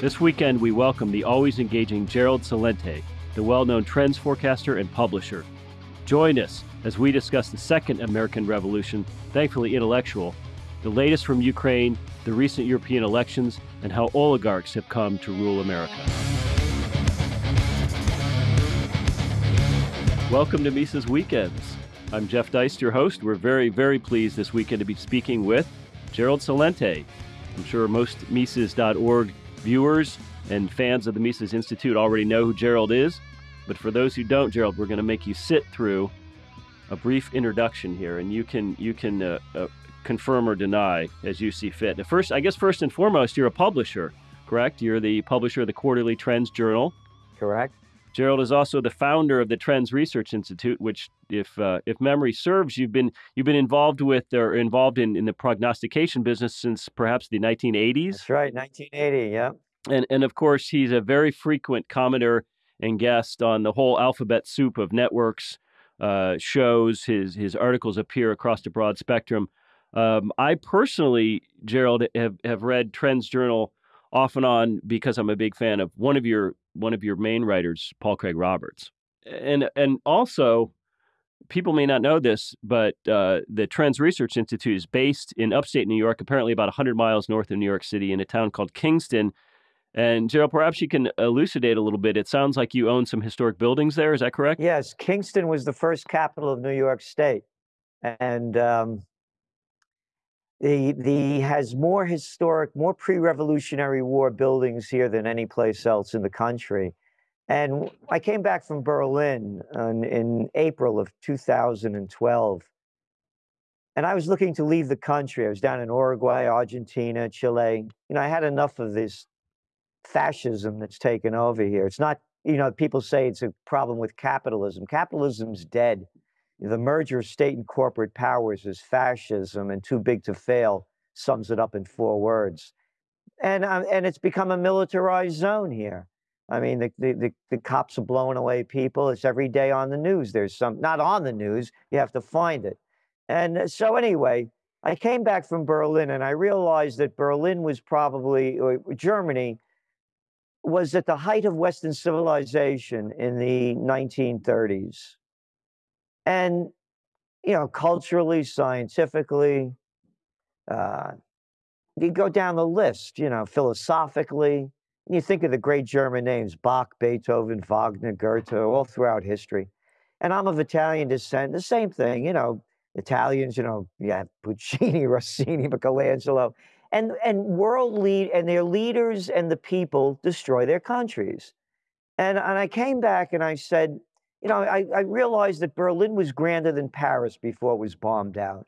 This weekend, we welcome the always engaging Gerald Celente, the well known trends forecaster and publisher. Join us as we discuss the second American Revolution, thankfully intellectual, the latest from Ukraine, the recent European elections, and how oligarchs have come to rule America. Welcome to Mises Weekends. I'm Jeff Deist, your host. We're very, very pleased this weekend to be speaking with Gerald Celente. I'm sure most Mises.org Viewers and fans of the Mises Institute already know who Gerald is, but for those who don't, Gerald, we're going to make you sit through a brief introduction here, and you can you can uh, uh, confirm or deny as you see fit. Now, first, I guess first and foremost, you're a publisher, correct? You're the publisher of the Quarterly Trends Journal. Correct. Gerald is also the founder of the Trends Research Institute, which, if uh, if memory serves, you've been you've been involved with or involved in, in the prognostication business since perhaps the 1980s. That's right, 1980. Yeah. And and of course, he's a very frequent commenter and guest on the whole alphabet soup of networks uh, shows. His his articles appear across a broad spectrum. Um, I personally, Gerald, have have read Trends Journal off and on because I'm a big fan of one of your one of your main writers, Paul Craig Roberts, and and also people may not know this, but uh, the Trends Research Institute is based in upstate New York, apparently about 100 miles north of New York City, in a town called Kingston. And Gerald, perhaps you can elucidate a little bit. It sounds like you own some historic buildings there. Is that correct? Yes, Kingston was the first capital of New York State, and um, the the has more historic, more pre-Revolutionary War buildings here than any place else in the country. And I came back from Berlin in, in April of 2012, and I was looking to leave the country. I was down in Uruguay, Argentina, Chile. You know, I had enough of this fascism that's taken over here. It's not, you know, people say it's a problem with capitalism. Capitalism's dead the merger of state and corporate powers is fascism and too big to fail sums it up in four words. And uh, and it's become a militarized zone here. I mean the, the, the, the, cops are blowing away people. It's every day on the news. There's some not on the news. You have to find it. And uh, so anyway i came back from berlin and i realized that berlin was probably or germany was at the height of western civilization in the 1930s and you know culturally scientifically uh, you go down the list you know philosophically you think of the great german names bach beethoven wagner goethe all throughout history and i'm of italian descent the same thing you know italians you know yeah puccini rossini michelangelo and and world lead and their leaders and the people destroy their countries and and i came back and i said you know, I, I realized that Berlin was grander than Paris before it was bombed out.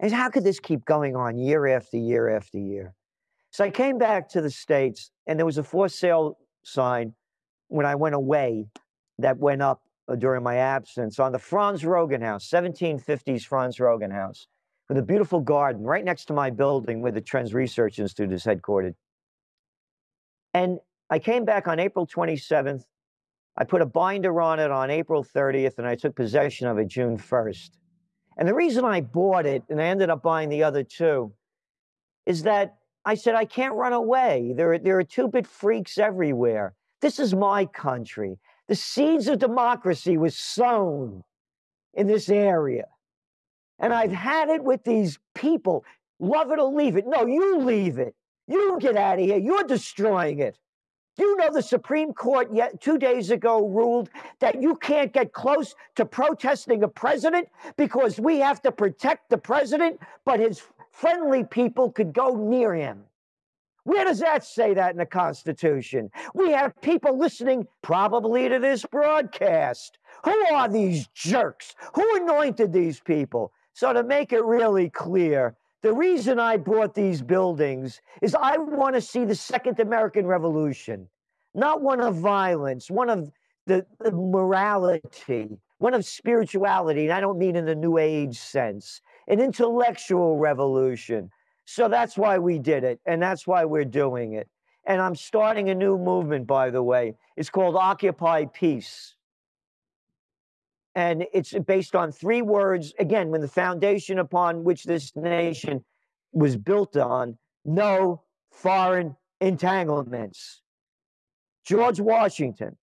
And how could this keep going on year after year after year? So I came back to the States, and there was a for sale sign when I went away that went up uh, during my absence on the Franz Roggen House, 1750s Franz Roggen House, with a beautiful garden right next to my building where the Trends Research Institute is headquartered. And I came back on April 27th, I put a binder on it on April 30th and I took possession of it June 1st. And the reason I bought it and I ended up buying the other two is that I said, I can't run away. There are, there are two bit freaks everywhere. This is my country. The seeds of democracy was sown in this area. And I've had it with these people. Love it or leave it. No, you leave it. You get out of here. You're destroying it. You know the Supreme Court yet two days ago ruled that you can't get close to protesting a president because we have to protect the president, but his friendly people could go near him? Where does that say that in the Constitution? We have people listening probably to this broadcast. Who are these jerks? Who anointed these people? So, to make it really clear, the reason I bought these buildings is I want to see the Second American Revolution, not one of violence, one of the, the, morality, one of spirituality. And I don't mean in the New Age sense, an intellectual revolution. So that's why we did it, and that's why we're doing it. And I'm starting a new movement, by the way. It's called Occupy Peace. And it's based on three words. Again, when the foundation upon which this nation was built on, no foreign entanglements. George Washington,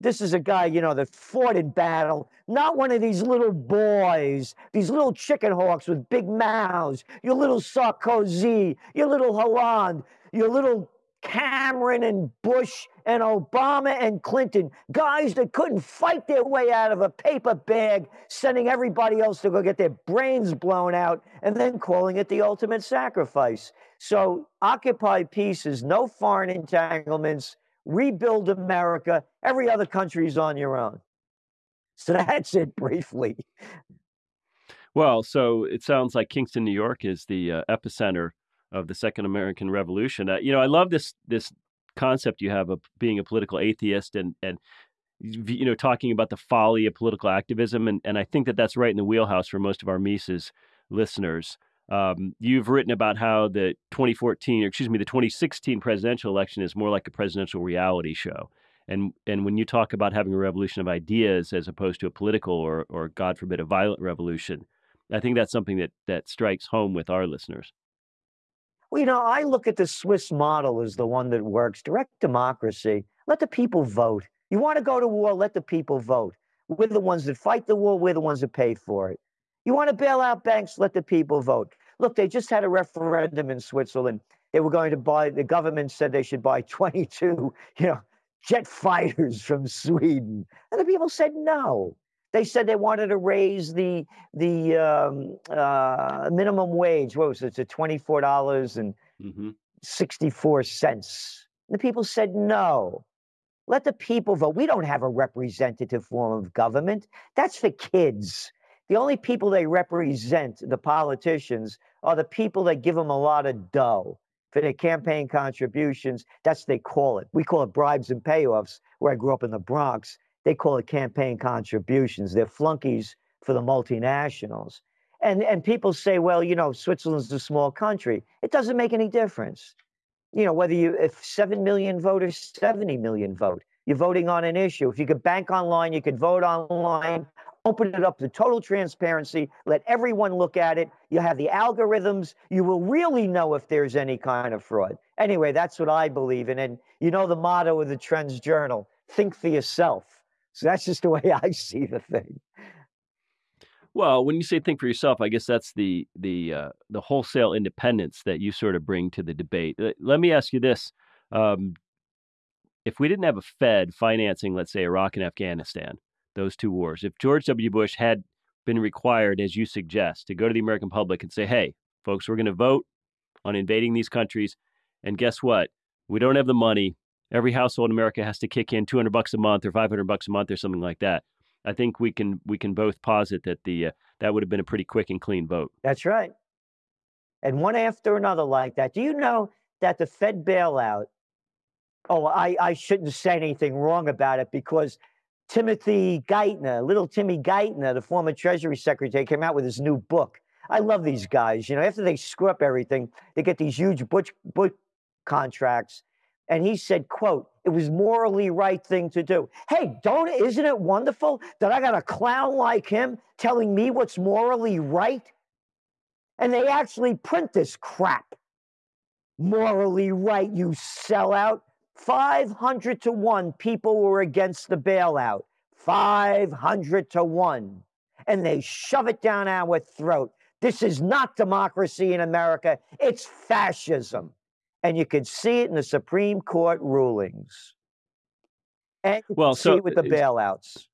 this is a guy, you know, that fought in battle, not one of these little boys, these little chicken hawks with big mouths, your little Sarkozy, your little Hollande, your little Cameron and Bush and Obama and Clinton, guys that couldn't fight their way out of a paper bag, sending everybody else to go get their brains blown out, and then calling it the ultimate sacrifice. So, occupy peace is no foreign entanglements rebuild America. Every other country is on your own. So that's it briefly. Well, so it sounds like Kingston, New York is the uh, epicenter of the Second American Revolution. Uh, you know, I love this this concept you have of being a political atheist and and you know talking about the folly of political activism and and I think that that's right in the wheelhouse for most of our Mises listeners. Um, you've written about how the 2014, or excuse me, the 2016 presidential election is more like a presidential reality show. And and when you talk about having a revolution of ideas as opposed to a political or or God forbid a violent revolution, I think that's something that that strikes home with our listeners. Well, you know, I look at the Swiss model as the one that works. Direct democracy. Let the people vote. You want to go to war? Let the people vote. We're the ones that fight the war. We're the ones that pay for it. You want to bail out banks? Let the people vote. Look, they just had a referendum in Switzerland. They were going to buy, the government said they should buy 22, you know, jet fighters from Sweden. And the people said no. They said they wanted to raise the the um, uh, minimum wage. What was it? To twenty four dollars and mm-hmm. sixty four. The people said no. Let the people vote. We don't have a representative form of government. That's for kids. The only people they represent, the politicians, are the people that give them a lot of dough for their campaign contributions. That's what they call it. We call it bribes and payoffs. Where I grew up in the Bronx, they call it campaign contributions. They're flunkies for the multinationals. And and people say, well, you know, Switzerland's a small country. It doesn't make any difference. You know, whether you if seven million voters, 70 million vote. You're voting on an issue. If you could bank online, you could vote online open it up to total transparency, let everyone look at it. You have the algorithms. You will really know if there's any kind of fraud. Anyway, that's what I believe in. And you know the motto of the Trends Journal think for yourself. So that's just the way I see the thing. Well, when you say think for yourself, I guess that's the the uh, the wholesale independence that you sort of bring to the debate. Let me ask you this: um, If we didn't have a Fed financing, let's say, Iraq and Afghanistan, those two wars. If George W. Bush had been required, as you suggest, to go to the American public and say, hey, folks, we're going to vote on invading these countries. And guess what? We don't have the money. Every household in America has to kick in 200 bucks a month or 500 bucks a month or something like that. I think we can we can both posit that the uh, that would have been a pretty quick and clean vote. That's right. And one after another like that. Do you know that the Fed bailout? Oh, I, I shouldn't say anything wrong about it because Timothy Geithner, little Timmy Geithner, the former Treasury Secretary, came out with his new book. I love these guys. You know, after they screw up everything, they get these huge book, book contracts. And he said, quote, it was morally right thing to do. Hey, don't isn't it wonderful that I got a clown like him telling me what's morally right? And they actually print this crap. Morally right, you sellout. 500 to 1 people were against the bailout. 500 to 1. And they shove it down our throat. This is not democracy in America, it's fascism. And you can see it in the Supreme Court rulings. And well, so, see it with the bailouts.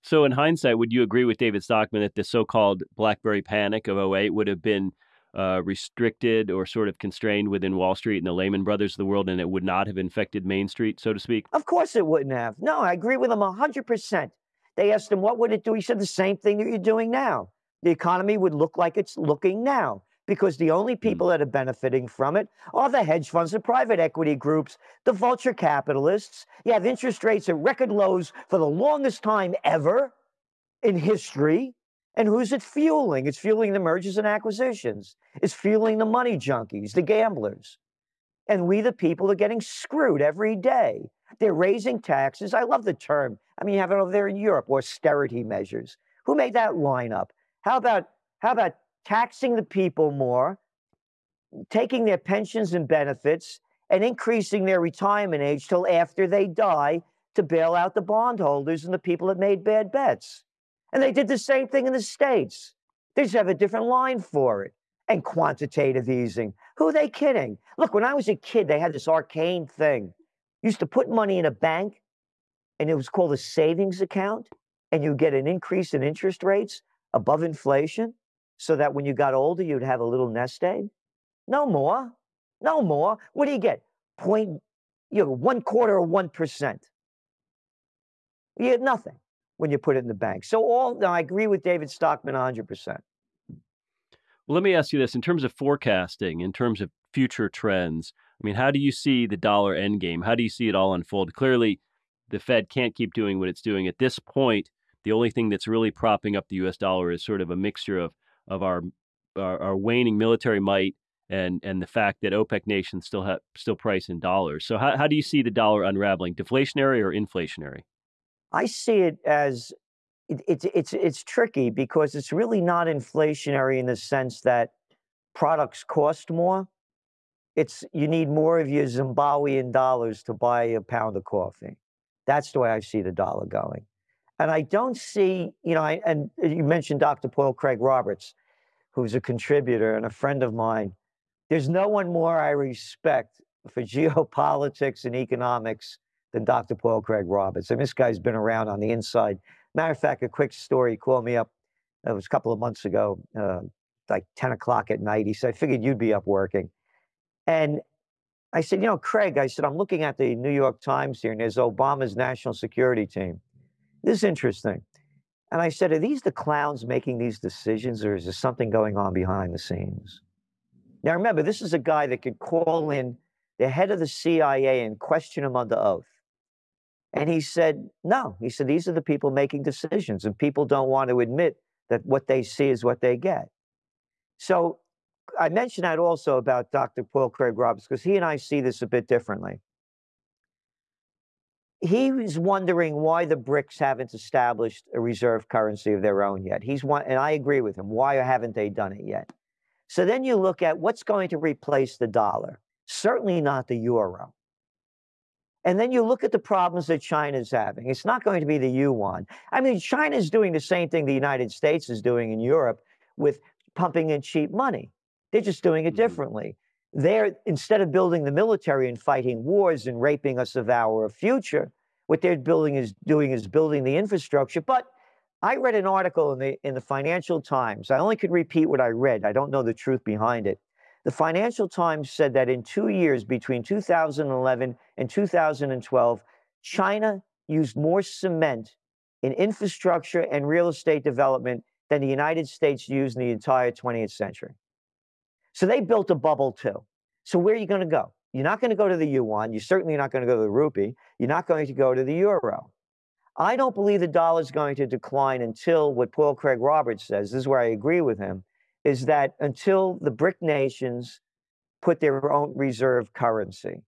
So, in hindsight, would you agree with David Stockman that the so called Blackberry panic of 08 would have been uh, restricted or sort of constrained within Wall Street and the Lehman Brothers of the world, and it would not have infected Main Street, so to speak? Of course it wouldn't have. No, I agree with him 100%. They asked him, what would it do? He said the same thing that you're doing now. The economy would look like it's looking now because the only hmm. people that are benefiting from it are the hedge funds, the private equity groups, the vulture capitalists. You have interest rates at record lows for the longest time ever in history. And who's it fueling? It's fueling the mergers and acquisitions. It's fueling the money junkies, the gamblers. And we, the people, are getting screwed every day. They're raising taxes. I love the term. I mean, you have it over there in Europe, austerity measures. Who made that line up? How about how about taxing the people more, taking their pensions and benefits, and increasing their retirement age till after they die to bail out the bondholders and the people that made bad bets? And they did the same thing in the States. They just have a different line for it. And quantitative easing. Who are they kidding? Look, when I was a kid, they had this arcane thing. Used to put money in a bank, and it was called a savings account, and you get an increase in interest rates above inflation so that when you got older, you'd have a little nest egg? No more. No more. What do you get? Point, you know, one quarter of 1%. You get nothing when you put it in the bank. So all, now I agree with David Stockman 100%. Well, let me ask you this in terms of forecasting, in terms of future trends. I mean, how do you see the dollar endgame? How do you see it all unfold? Clearly, the Fed can't keep doing what it's doing at this point. The only thing that's really propping up the U.S. dollar is sort of a mixture of of our our, our waning military might and and the fact that OPEC nations still have still price in dollars. So how how do you see the dollar unraveling? Deflationary or inflationary? I see it as it, it's it's it's tricky because it's really not inflationary in the sense that products cost more. It's you need more of your Zimbabwean dollars to buy a pound of coffee. That's the way I see the dollar going. And I don't see, you know, I, and you mentioned Dr. Paul Craig Roberts, who's a contributor and a friend of mine. There's no one more I respect for geopolitics and economics than Dr. Paul Craig Roberts. And this guy's been around on the inside Matter of fact, a quick story. He called me up. It was a couple of months ago, uh, like 10 o'clock at night. He said, I figured you'd be up working. And I said, you know, Craig, I said, I'm looking at the New York Times here, and there's Obama's national security team. This is interesting. And I said, are these the clowns making these decisions, or is there something going on behind the scenes? Now, remember, this is a guy that could call in the head of the CIA and question him under oath. And he said, no. He said, these are the people making decisions, and people don't want to admit that what they see is what they get. So I mentioned that also about Dr. Paul Craig Roberts, because he and I see this a bit differently. He was wondering why the BRICS haven't established a reserve currency of their own yet. He's one, and I agree with him. Why haven't they done it yet? So then you look at what's going to replace the dollar. Certainly not the euro. And then you look at the problems that China's having. It's not going to be the yuan. I mean, China's doing the same thing the United States is doing in Europe with pumping in cheap money. They're just doing it mm-hmm. differently. They're instead of building the military and fighting wars and raping us of our future, what they're building is doing is building the infrastructure. But I read an article in the in the Financial Times. I only could repeat what I read. I don't know the truth behind it. The Financial Times said that in two years, between 2011 and 2012, China used more cement in infrastructure and real estate development than the United States used in the entire 20th century. So they built a bubble too. So where are you going to go? You're not going to go to the yuan. You're certainly not going to go to the rupee. You're not going to go to the euro. I don't believe the dollar is going to decline until what Paul Craig Roberts says. This is where I agree with him is that until the BRIC nations put their own reserve currency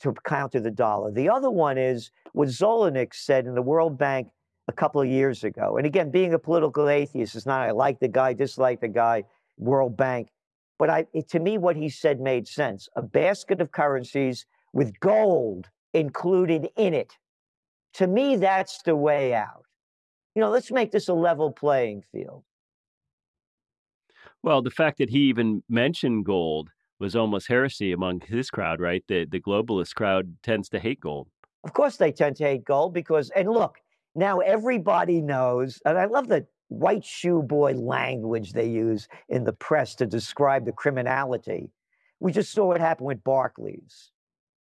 to counter the dollar. The other one is what Zoellick said in the World Bank a couple of years ago. And again, being a political atheist is not I like the guy, dislike the guy, World Bank. But I, it, to me, what he said made sense. A basket of currencies with gold included in it. To me, that's the way out. You know, let's make this a level playing field. Well, the fact that he even mentioned gold was almost heresy among his crowd, right? The the globalist crowd tends to hate gold. Of course, they tend to hate gold because, and look, now everybody knows, and I love the white shoe boy language they use in the press to describe the criminality. We just saw what happened with Barclays.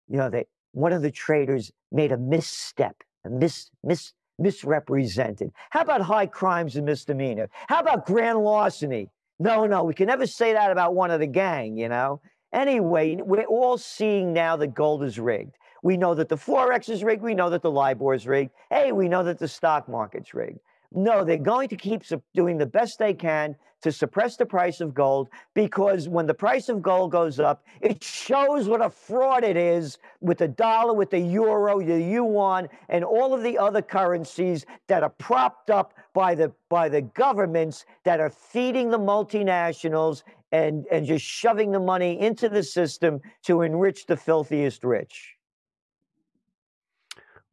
You know, they one of the traders made a misstep, a mis, mis misrepresented. How about high crimes and misdemeanor? How about grand larceny? No, no, we can never say that about one of the gang, you know? Anyway, we're all seeing now that gold is rigged. We know that the Forex is rigged. We know that the LIBOR is rigged. Hey, we know that the stock market's rigged. No, they're going to keep doing the best they can to suppress the price of gold because when the price of gold goes up, it shows what a fraud it is with the dollar, with the euro, the yuan, and all of the other currencies that are propped up by the by the governments that are feeding the multinationals and, and just shoving the money into the system to enrich the filthiest rich.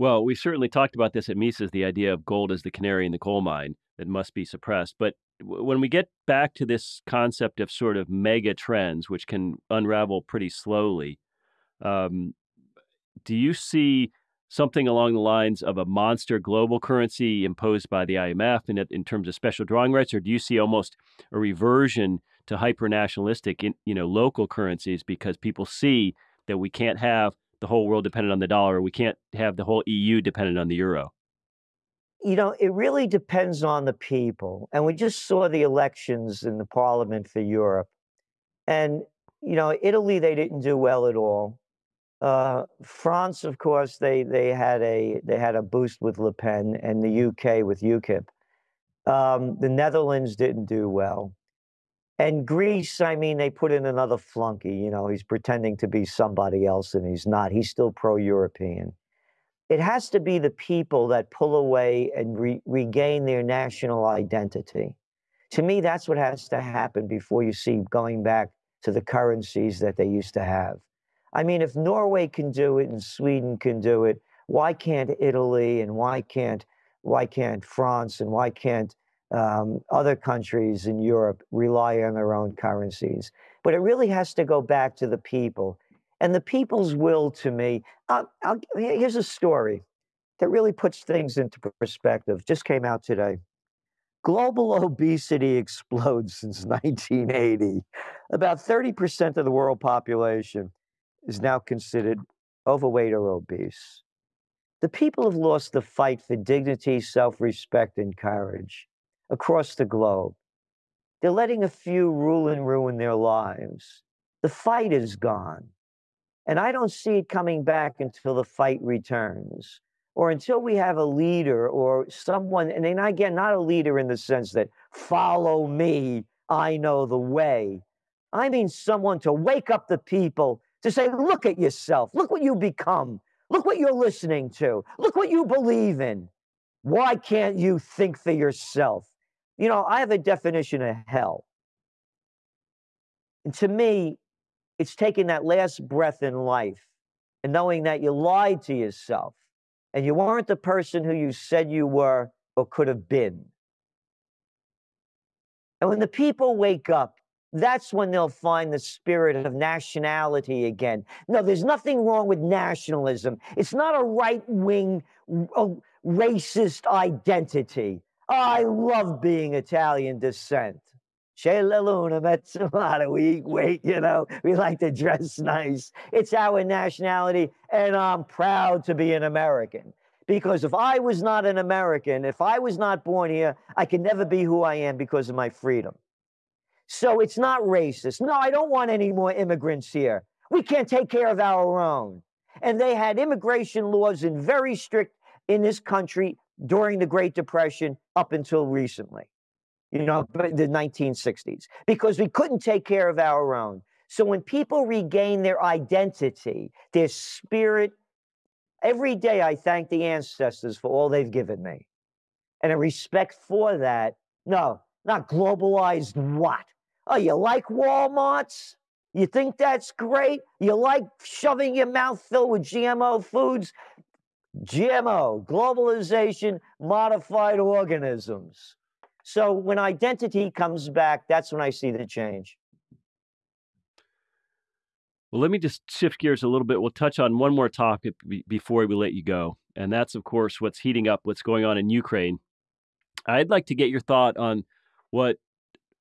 Well, we certainly talked about this at Mises, the idea of gold as the canary in the coal mine that must be suppressed. But when we get back to this concept of sort of mega trends, which can unravel pretty slowly, um, do you see something along the lines of a monster global currency imposed by the IMF in, in terms of special drawing rights, or do you see almost a reversion to hyper nationalistic, you know, local currencies because people see that we can't have the whole world dependent on the dollar, we can't have the whole EU dependent on the euro? You know, it really depends on the people. And we just saw the elections in the parliament for Europe. And, you know, Italy, they didn't do well at all. Uh, France, of course, they they had a they had a boost with Le Pen, and the UK with UKIP. Um, the Netherlands didn't do well, and Greece. I mean, they put in another flunky. You know, he's pretending to be somebody else, and he's not. He's still pro-European it has to be the people that pull away and re- regain their national identity. To me, that's what has to happen before you see going back to the currencies that they used to have. I mean, if Norway can do it and Sweden can do it, why can't Italy and why can't why can't France and why can't um, other countries in Europe rely on their own currencies? But it really has to go back to the people. And the people's will to me, uh, here's a story that really puts things into perspective. Just came out today. Global obesity explodes since 1980. About 30% of the world population is now considered overweight or obese. The people have lost the fight for dignity, self respect, and courage across the globe. They're letting a few rule and ruin their lives. The fight is gone. And I don't see it coming back until the fight returns or until we have a leader or someone, and then again, not a leader in the sense that follow me, I know the way. I mean, someone to wake up the people to say, look at yourself, look what you become, look what you're listening to, look what you believe in. Why can't you think for yourself? You know, I have a definition of hell. And to me, it's taking that last breath in life and knowing that you lied to yourself and you weren't the person who you said you were or could have been. And when the people wake up, that's when they'll find the spirit of nationality again. No, there's nothing wrong with nationalism. It's not a right wing, racist identity. I love being Italian descent. C'è la luna, mezz'ora, we eat you know, we like to dress nice. It's our nationality, and I'm proud to be an American. Because if I was not an American, if I was not born here, I could never be who I am because of my freedom. So it's not racist. No, I don't want any more immigrants here. We can't take care of our own. And they had immigration laws in very strict in this country during the Great Depression up until recently you know, the 1960s, because we couldn't take care of our own. So when people regain their identity, their spirit, every day I thank the ancestors for all they've given me. And a respect for that, no, not globalized what? Oh, you like Walmarts? You think that's great? You like shoving your mouth filled with GMO foods? GMO, globalization, modified organisms. So when identity comes back, that's when I see the change. Well, let me just shift gears a little bit. We'll touch on one more topic before we let you go. And that's, of course, what's heating up, what's going on in Ukraine. I'd like to get your thought on what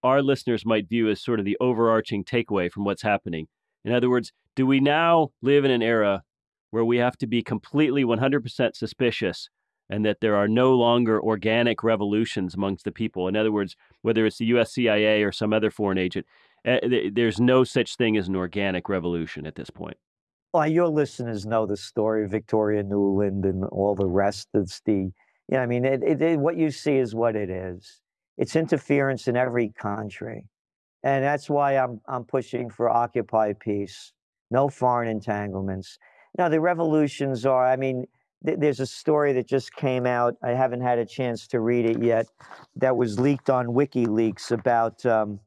our listeners might view as sort of the overarching takeaway from what's happening. In other words, do we now live in an era where we have to be completely 100% suspicious and that there are no longer organic revolutions amongst the people. In other words, whether it's the US CIA or some other foreign agent, uh, there's no such thing as an organic revolution at this point. Well, your listeners know the story of Victoria Nuland and all the rest. It's the Yeah, I mean, it, it, it, what you see is what it is. It's interference in every country, and that's why I'm I'm pushing for Occupy peace, no foreign entanglements. Now the revolutions are. I mean, th- there's a story that just came out. I haven't had a chance to read it yet. That was leaked on WikiLeaks about um,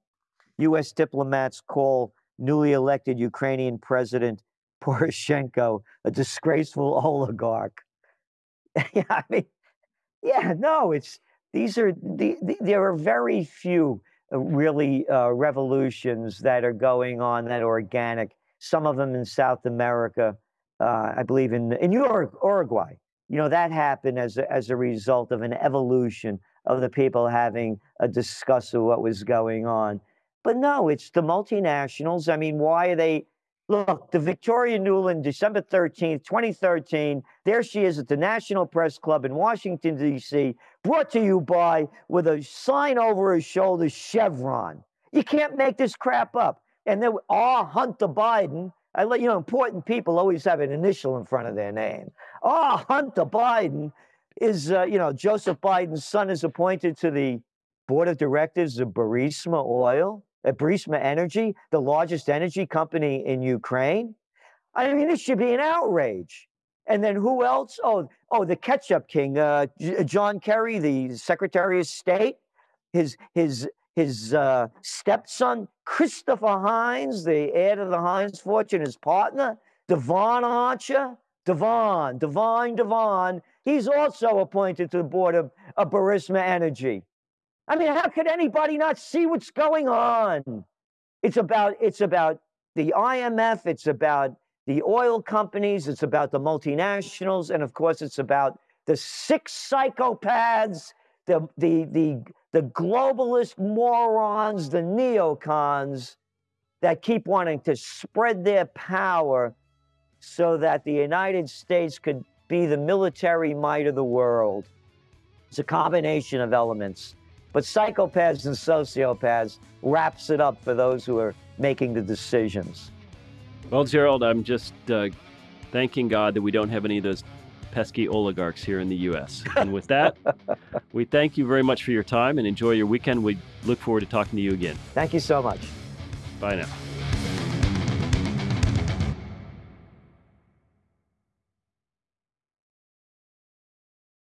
U.S. diplomats call newly elected Ukrainian President Poroshenko a disgraceful oligarch. yeah, I mean, yeah, no, it's these are the, the there are very few uh, really uh, revolutions that are going on that are organic. Some of them in South America, uh, I believe in in Uruguay. You know that happened as a, as a result of an evolution of the people having a discuss of what was going on. But no, it's the multinationals. I mean, why are they? Look, the Victoria Nuland, December 13th, 2013, there she is at the National Press Club in Washington, D.C., brought to you by, with a sign over her shoulder, Chevron. You can't make this crap up. And then, ah, Hunter Biden, I let you know, important people always have an initial in front of their name. Ah, Hunter Biden is, uh, you know, Joseph Biden's son is appointed to the board of directors of Burisma Oil at Burisma Energy, the largest energy company in Ukraine. I mean, this should be an outrage. And then who else? Oh, oh, the ketchup king, uh, John Kerry, the Secretary of State, his his his uh, stepson, Christopher Heinz, the heir to the Heinz fortune, his partner, Devon Archer, Devon, Devon, Devon. He's also appointed to the board of, of Burisma Energy. I mean, how could anybody not see what's going on? It's about it's about the IMF, it's about the oil companies, it's about the multinationals, and of course, it's about the six psychopaths, the the the the globalist morons, the neocons that keep wanting to spread their power so that the United States could be the military might of the world. It's a combination of elements. But psychopaths and sociopaths wraps it up for those who are making the decisions. Well, Gerald, I'm just uh, thanking God that we don't have any of those pesky oligarchs here in the U.S. And with that, we thank you very much for your time and enjoy your weekend. We look forward to talking to you again. Thank you so much. Bye now.